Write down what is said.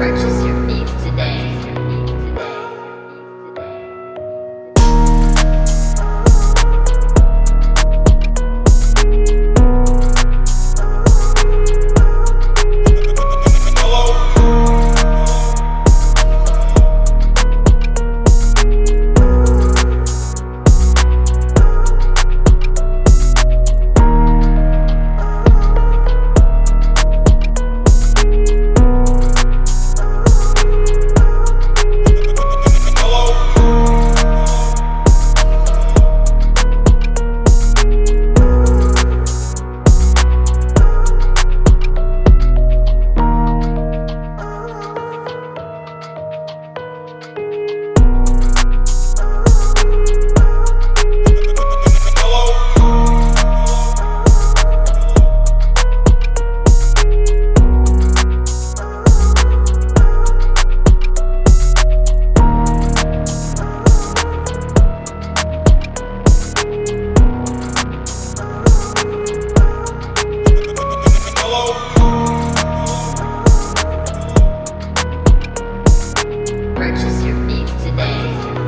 righteous purchase your beats today.